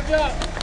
Good luck.